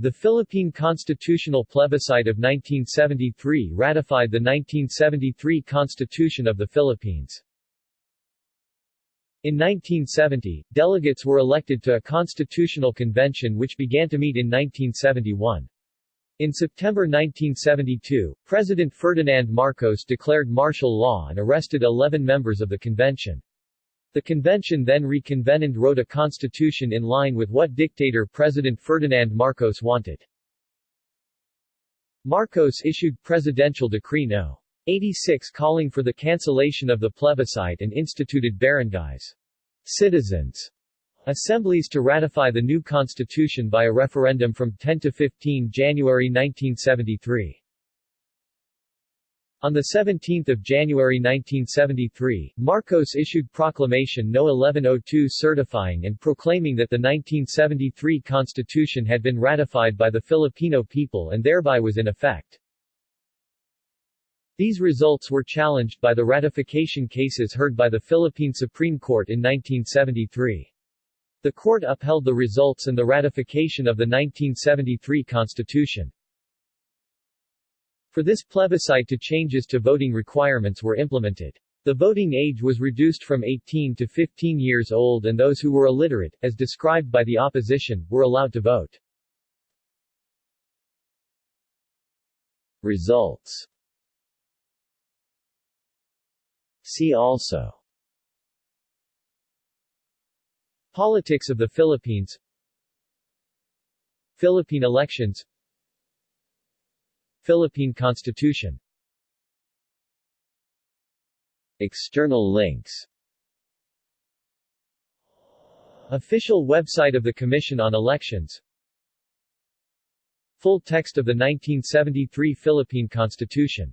The Philippine Constitutional Plebiscite of 1973 ratified the 1973 Constitution of the Philippines. In 1970, delegates were elected to a constitutional convention which began to meet in 1971. In September 1972, President Ferdinand Marcos declared martial law and arrested 11 members of the convention. The convention then reconvened wrote a constitution in line with what dictator President Ferdinand Marcos wanted. Marcos issued Presidential Decree No. 86 calling for the cancellation of the plebiscite and instituted barangays. Citizens Assemblies to ratify the new constitution by a referendum from 10 to 15 January 1973. On 17 January 1973, Marcos issued Proclamation No. 1102 certifying and proclaiming that the 1973 Constitution had been ratified by the Filipino people and thereby was in effect. These results were challenged by the ratification cases heard by the Philippine Supreme Court in 1973. The court upheld the results and the ratification of the 1973 Constitution. For this plebiscite two changes to voting requirements were implemented. The voting age was reduced from 18 to 15 years old and those who were illiterate, as described by the opposition, were allowed to vote. Results See also Politics of the Philippines Philippine elections Philippine Constitution. External links. Official website of the Commission on Elections. Full text of the 1973 Philippine Constitution